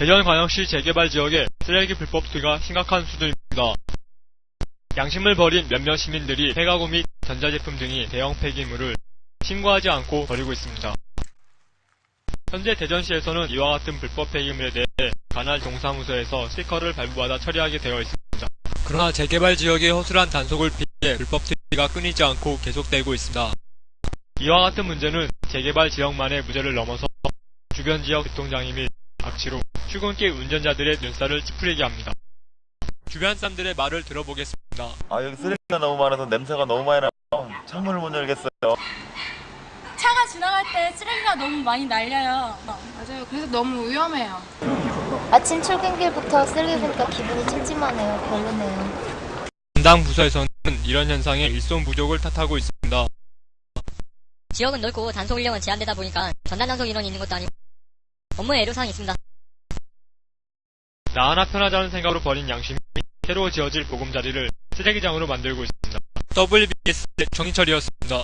대전 광역시 재개발 지역의 쓰레기 불법 투기가 심각한 수준입니다. 양심을 버린 몇몇 시민들이 폐가구 및 전자제품 등이 대형 폐기물을 신고하지 않고 버리고 있습니다. 현재 대전시에서는 이와 같은 불법 폐기물에 대해 관할 동사무소에서 스티커를 발부받아 처리하게 되어 있습니다. 그러나 재개발 지역의 허술한 단속을 피해 불법 투기가 끊이지 않고 계속되고 있습니다. 이와 같은 문제는 재개발 지역만의 문제를 넘어서 주변 지역 교통장애 및 악취로 출근길 운전자들의 눈살을 찌푸리게 합니다. 주변 사람들의 말을 들어보겠습니다. 아 여기 쓰레기가 너무 많아서 냄새가 너무 많이 나요. 창문을 못 열겠어요. 차가 지나갈 때 쓰레기가 너무 많이 날려요. 맞아요. 그래서 너무 위험해요. 아침 출근길부터 쓰레기 보니까 기분이 찜찜하네요. 별로네요. 담당 부서에서는 이런 현상에 일손 부족을 탓하고 있습니다. 지역은 넓고 단속 인력은 제한되다 보니까 전단 단속 인원이 있는 것도 아니고 업무에 애로사항이 있습니다. 나 하나 편하자는 생각으로 버린 양심이 새로 지어질 보금자리를 쓰레기장으로 만들고 있습니다. WBS 정인철이었습니다.